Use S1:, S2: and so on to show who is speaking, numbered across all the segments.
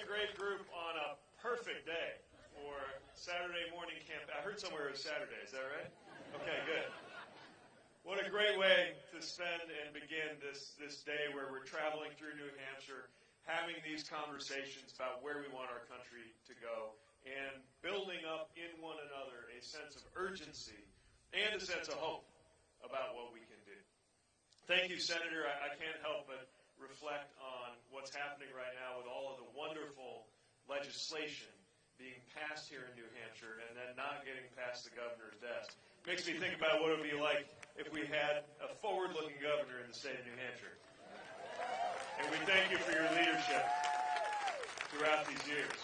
S1: a great group on a perfect day for Saturday morning camp. I heard somewhere it was Saturday. Is that right? Okay, good. What a great way to spend and begin this, this day where we're traveling through New Hampshire, having these conversations about where we want our country to go, and building up in one another a sense of urgency and a sense of hope about what we can do. Thank you, Senator. I, I can't help but reflect on what's happening right now with all of the wonderful legislation being passed here in New Hampshire and then not getting past the governor's desk. Makes me think about what it would be like if we had a forward-looking governor in the state of New Hampshire. And we thank you for your leadership throughout these years.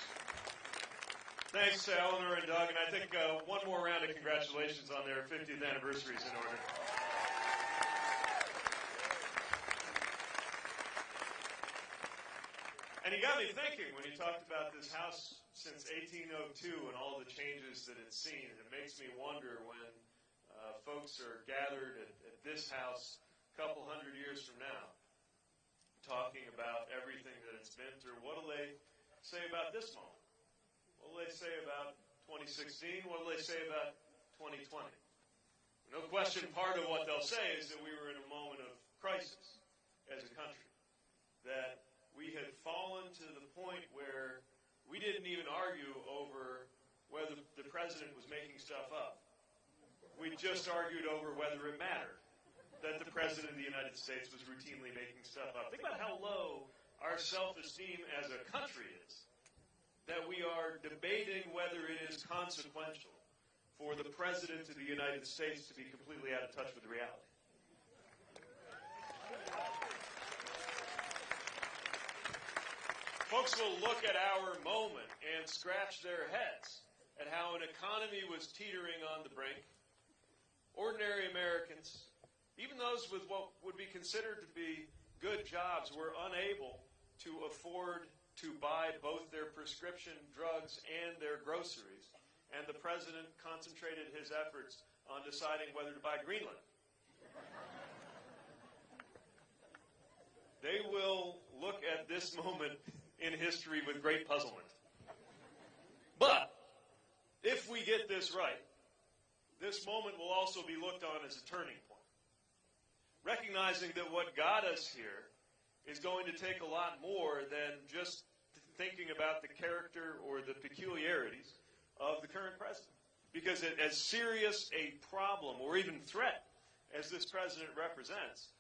S1: Thanks to Eleanor and Doug, and I think uh, one more round of congratulations on their 50th anniversary is in order. And he got me thinking when he talked about this house since 1802 and all the changes that it's seen. It makes me wonder when uh, folks are gathered at, at this house a couple hundred years from now, talking about everything that it's been through. What will they say about this moment? What will they say about 2016? What will they say about 2020? No question, part of what they'll say is that we were in a moment of crisis as a country. That we had fallen to the point where we didn't even argue over whether the president was making stuff up. We just argued over whether it mattered that the president of the United States was routinely making stuff up. Think about how low our self-esteem as a country is. That we are debating whether it is consequential for the president of the United States to be completely out of touch with reality. Folks will look at our moment and scratch their heads at how an economy was teetering on the brink. Ordinary Americans, even those with what would be considered to be good jobs, were unable to afford to buy both their prescription drugs and their groceries. And the president concentrated his efforts on deciding whether to buy Greenland. they will look at this moment in history with great puzzlement. But if we get this right, this moment will also be looked on as a turning point. Recognizing that what got us here is going to take a lot more than just thinking about the character or the peculiarities of the current president. Because as serious a problem or even threat as this president represents,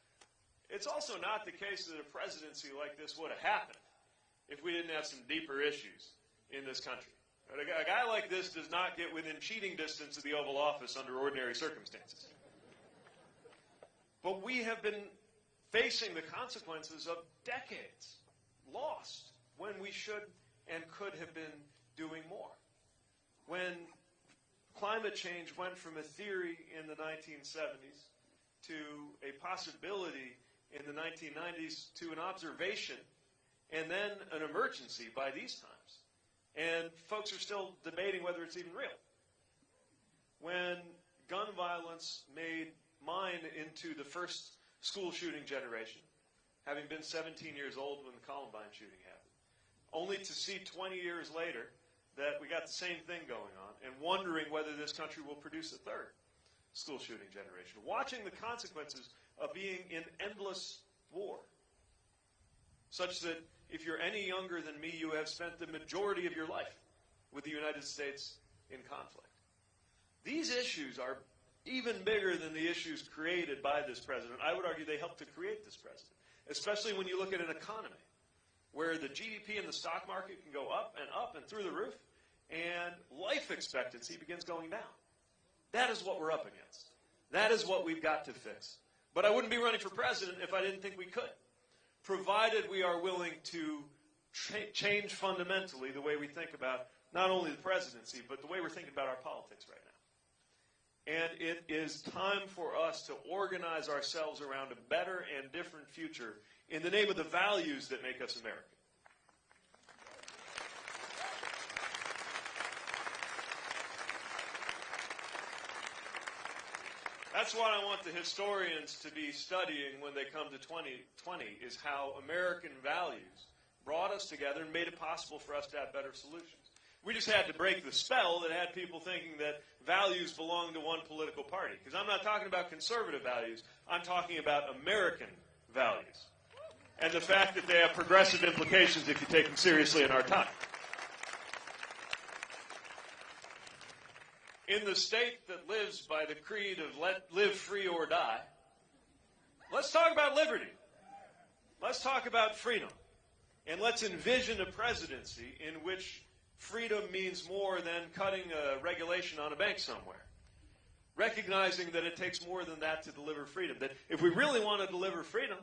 S1: it's also not the case that a presidency like this would have happened if we didn't have some deeper issues in this country. A guy, like this does not get within cheating distance of the Oval Office under ordinary circumstances. But we have been facing the consequences of decades lost when we should and could have been doing more. When climate change went from a theory in the 1970s to a possibility in the 1990s to an observation and then an emergency by these times. And folks are still debating whether it's even real. When gun violence made mine into the first school shooting generation, having been 17 years old when the Columbine shooting happened, only to see 20 years later that we got the same thing going on and wondering whether this country will produce a third school shooting generation. Watching the consequences of being in endless war, such that if you're any younger than me, you have spent the majority of your life with the United States in conflict. These issues are even bigger than the issues created by this president. I would argue they helped to create this president, especially when you look at an economy where the GDP and the stock market can go up and up and through the roof, and life expectancy begins going down. That is what we're up against. That is what we've got to fix. But I wouldn't be running for president if I didn't think we could provided we are willing to cha- change fundamentally the way we think about not only the presidency, but the way we're thinking about our politics right now. And it is time for us to organize ourselves around a better and different future in the name of the values that make us American. That's what I want the historians to be studying when they come to 2020 is how American values brought us together and made it possible for us to have better solutions. We just had to break the spell that had people thinking that values belong to one political party. Because I'm not talking about conservative values, I'm talking about American values. And the fact that they have progressive implications if you take them seriously in our time. In the state that lives by the creed of let live free or die, let's talk about liberty. Let's talk about freedom. And let's envision a presidency in which freedom means more than cutting a regulation on a bank somewhere. Recognizing that it takes more than that to deliver freedom. That if we really want to deliver freedom,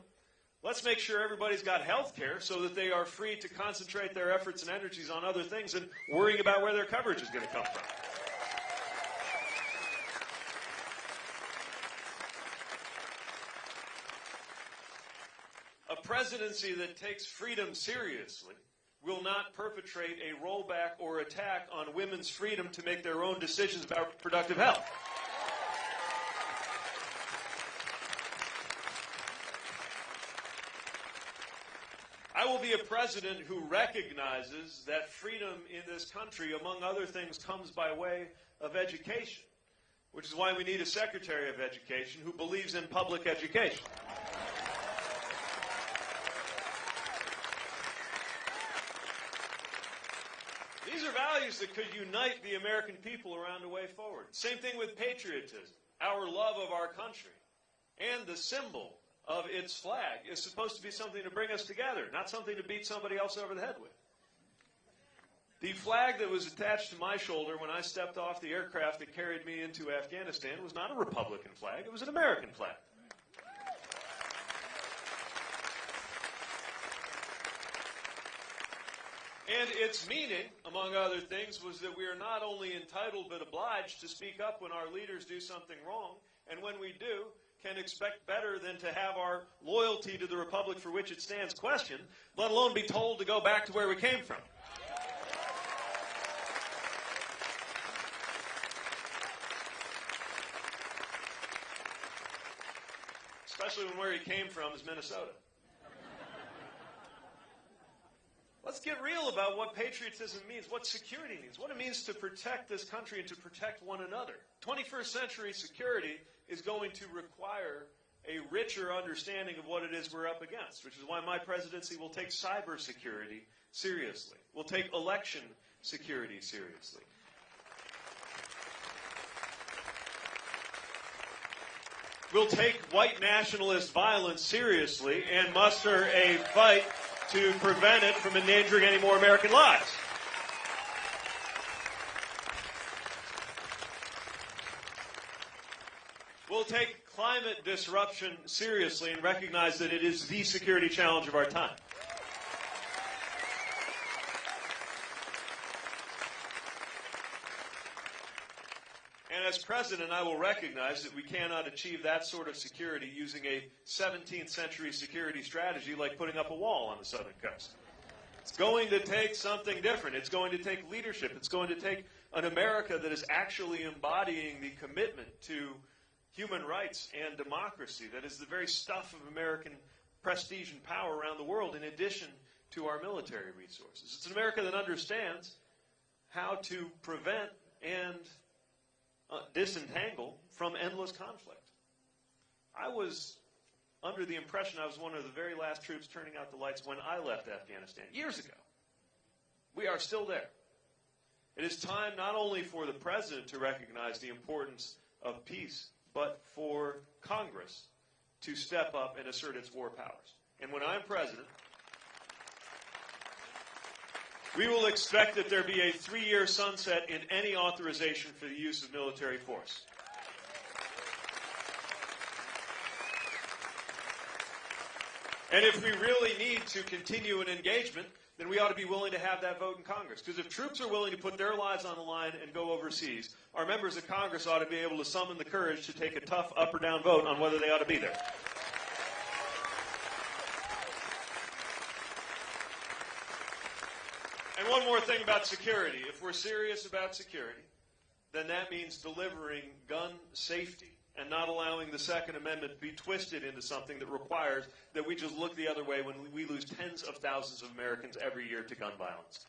S1: let's make sure everybody's got health care so that they are free to concentrate their efforts and energies on other things and worrying about where their coverage is going to come from. A presidency that takes freedom seriously will not perpetrate a rollback or attack on women's freedom to make their own decisions about reproductive health. I will be a president who recognizes that freedom in this country, among other things, comes by way of education, which is why we need a Secretary of Education who believes in public education. These are values that could unite the American people around a way forward. Same thing with patriotism, our love of our country, and the symbol of its flag is supposed to be something to bring us together, not something to beat somebody else over the head with. The flag that was attached to my shoulder when I stepped off the aircraft that carried me into Afghanistan was not a Republican flag, it was an American flag. And its meaning, among other things, was that we are not only entitled but obliged to speak up when our leaders do something wrong, and when we do, can expect better than to have our loyalty to the republic for which it stands questioned, let alone be told to go back to where we came from. Especially when where he came from is Minnesota. Let's get real about what patriotism means, what security means, what it means to protect this country and to protect one another. 21st century security is going to require a richer understanding of what it is we're up against, which is why my presidency will take cybersecurity seriously, will take election security seriously. We'll take white nationalist violence seriously and muster a fight to prevent it from endangering any more American lives. We'll take climate disruption seriously and recognize that it is the security challenge of our time. And as president, I will recognize that we cannot achieve that sort of security using a 17th century security strategy like putting up a wall on the southern coast. It's going to take something different. It's going to take leadership. It's going to take an America that is actually embodying the commitment to human rights and democracy that is the very stuff of American prestige and power around the world, in addition to our military resources. It's an America that understands how to prevent and uh, disentangle from endless conflict. I was under the impression I was one of the very last troops turning out the lights when I left Afghanistan years ago. We are still there. It is time not only for the president to recognize the importance of peace, but for Congress to step up and assert its war powers. And when I'm president, we will expect that there be a three year sunset in any authorization for the use of military force. And if we really need to continue an engagement, then we ought to be willing to have that vote in Congress. Because if troops are willing to put their lives on the line and go overseas, our members of Congress ought to be able to summon the courage to take a tough up or down vote on whether they ought to be there. And one more thing about security. If we're serious about security, then that means delivering gun safety and not allowing the Second Amendment to be twisted into something that requires that we just look the other way when we lose tens of thousands of Americans every year to gun violence.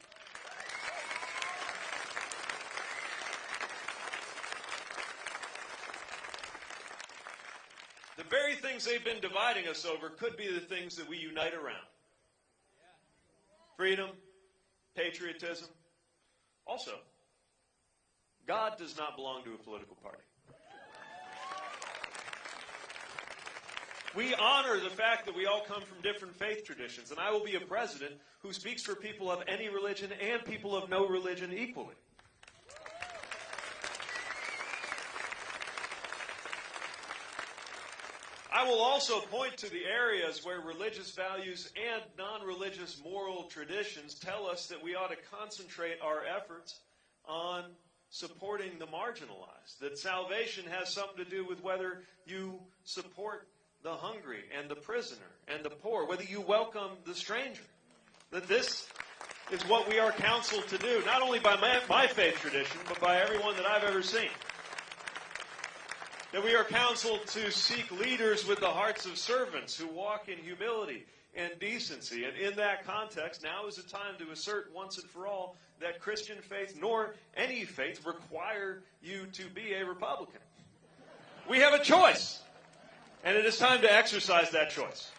S1: The very things they've been dividing us over could be the things that we unite around freedom, patriotism. Also, God does not belong to a political party. We honor the fact that we all come from different faith traditions, and I will be a president who speaks for people of any religion and people of no religion equally. I will also point to the areas where religious values and non religious moral traditions tell us that we ought to concentrate our efforts on supporting the marginalized. That salvation has something to do with whether you support the hungry and the prisoner and the poor, whether you welcome the stranger. That this is what we are counseled to do, not only by my, my faith tradition, but by everyone that I've ever seen that we are counseled to seek leaders with the hearts of servants who walk in humility and decency. And in that context, now is the time to assert once and for all that Christian faith nor any faith require you to be a Republican. We have a choice, and it is time to exercise that choice.